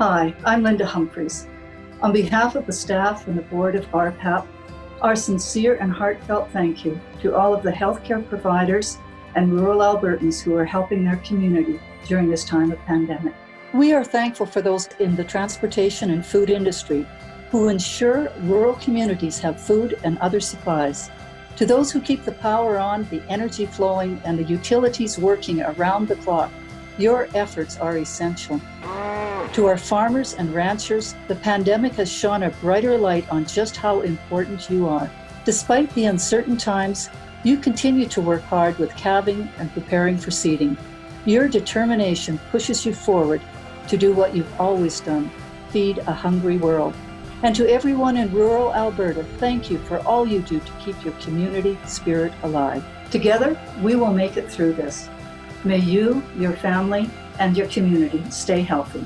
Hi, I'm Linda Humphreys. On behalf of the staff and the board of RPAP, our sincere and heartfelt thank you to all of the healthcare providers and rural Albertans who are helping their community during this time of pandemic. We are thankful for those in the transportation and food industry who ensure rural communities have food and other supplies. To those who keep the power on, the energy flowing, and the utilities working around the clock, your efforts are essential. To our farmers and ranchers, the pandemic has shone a brighter light on just how important you are. Despite the uncertain times, you continue to work hard with calving and preparing for seeding. Your determination pushes you forward to do what you've always done, feed a hungry world. And to everyone in rural Alberta, thank you for all you do to keep your community spirit alive. Together, we will make it through this. May you, your family, and your community stay healthy.